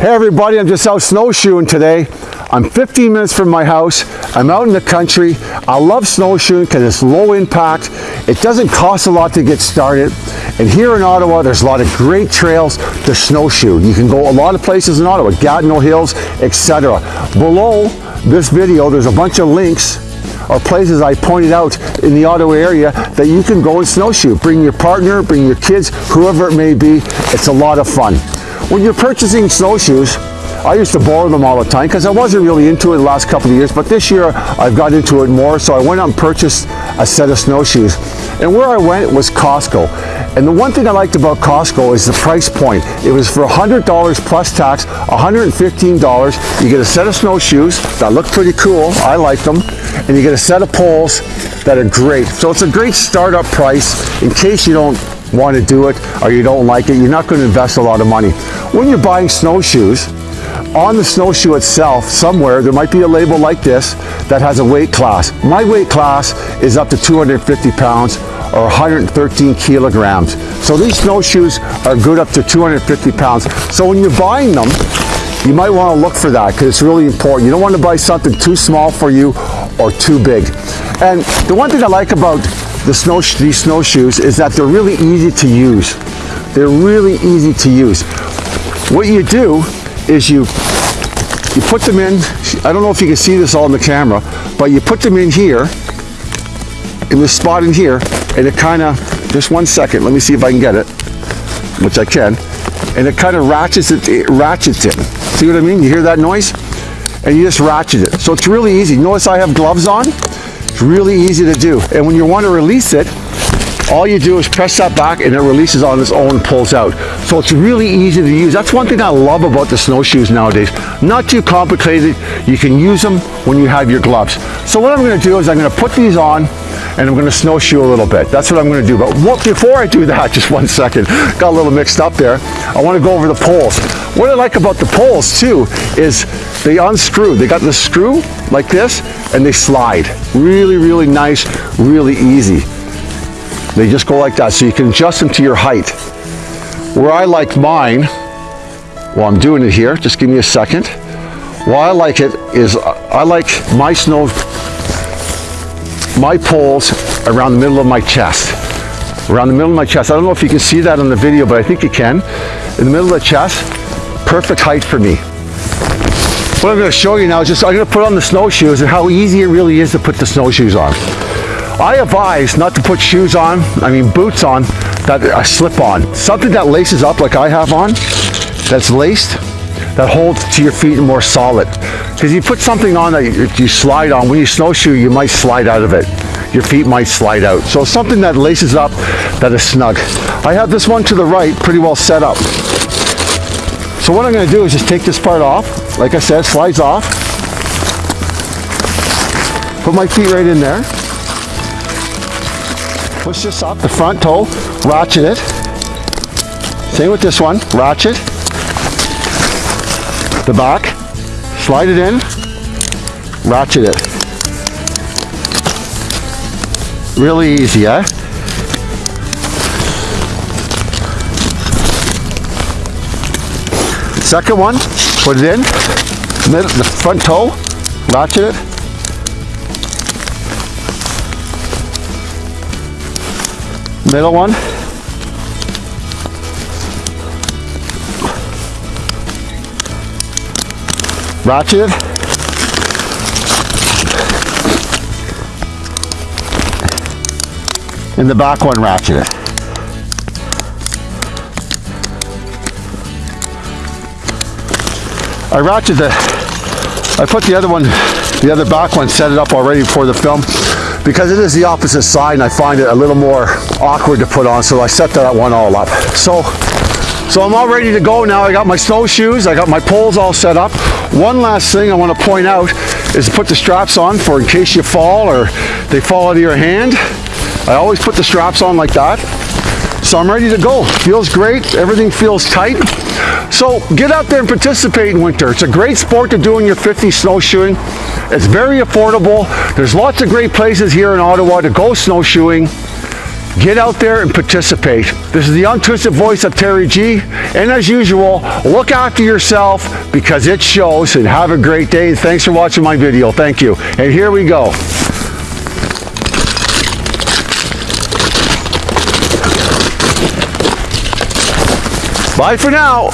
Hey everybody, I'm just out snowshoeing today. I'm 15 minutes from my house. I'm out in the country. I love snowshoeing because it's low impact. It doesn't cost a lot to get started. And here in Ottawa, there's a lot of great trails to snowshoe. You can go a lot of places in Ottawa, Gatineau Hills, etc. Below this video, there's a bunch of links or places I pointed out in the Ottawa area that you can go and snowshoe. Bring your partner, bring your kids, whoever it may be. It's a lot of fun. When you're purchasing snowshoes, I used to borrow them all the time because I wasn't really into it the last couple of years, but this year I've got into it more, so I went out and purchased a set of snowshoes. And where I went was Costco. And the one thing I liked about Costco is the price point. It was for $100 plus tax, $115. You get a set of snowshoes that look pretty cool, I like them, and you get a set of poles that are great. So it's a great startup price in case you don't want to do it or you don't like it, you're not going to invest a lot of money. When you're buying snowshoes, on the snowshoe itself, somewhere, there might be a label like this that has a weight class. My weight class is up to 250 pounds or 113 kilograms. So these snowshoes are good up to 250 pounds. So when you're buying them, you might want to look for that because it's really important. You don't want to buy something too small for you or too big. And the one thing I like about the snow, these snowshoes is that they're really easy to use. They're really easy to use. What you do is you you put them in, I don't know if you can see this all in the camera, but you put them in here, in this spot in here, and it kind of, just one second, let me see if I can get it, which I can, and it kind of ratchets it, it ratchets it. See what I mean? You hear that noise? And you just ratchet it. So it's really easy. Notice I have gloves on? Really easy to do. And when you want to release it, all you do is press that back and it releases on its own and pulls out. So it's really easy to use. That's one thing I love about the snowshoes nowadays. Not too complicated. You can use them when you have your gloves. So what I'm going to do is I'm going to put these on and I'm going to snowshoe a little bit. That's what I'm going to do. But what, before I do that, just one second, got a little mixed up there. I want to go over the poles. What I like about the poles too is they unscrew. They got the screw like this and they slide. Really, really nice, really easy. They just go like that, so you can adjust them to your height. Where I like mine, well, I'm doing it here, just give me a second. Why I like it is uh, I like my snow, my poles around the middle of my chest. Around the middle of my chest. I don't know if you can see that on the video, but I think you can. In the middle of the chest, perfect height for me. What I'm going to show you now is just I'm going to put on the snowshoes and how easy it really is to put the snowshoes on. I advise not to put shoes on, I mean boots on, that are slip on. Something that laces up like I have on, that's laced, that holds to your feet more solid. Because you put something on that you slide on, when you snowshoe, you might slide out of it. Your feet might slide out. So something that laces up, that is snug. I have this one to the right, pretty well set up. So what I'm going to do is just take this part off. Like I said, slides off. Put my feet right in there. Push this up, the front toe, ratchet it. Same with this one, ratchet. The back, slide it in, ratchet it. Really easy, eh? Second one, put it in, middle, the front toe, ratchet it, middle one. Ratchet. And the back one ratchet. I ratchet the, I put the other one, the other back one, set it up already for the film. Because it is the opposite side and I find it a little more awkward to put on so I set that one all up. So so I'm all ready to go now. I got my snowshoes I got my poles all set up. One last thing I want to point out is to put the straps on for in case you fall or they fall out of your hand. I always put the straps on like that so I'm ready to go feels great everything feels tight so get out there and participate in winter it's a great sport to do in your 50 snowshoeing it's very affordable. There's lots of great places here in Ottawa to go snowshoeing. Get out there and participate. This is the untwisted voice of Terry G. And as usual, look after yourself because it shows and have a great day. And thanks for watching my video. Thank you. And here we go. Bye for now.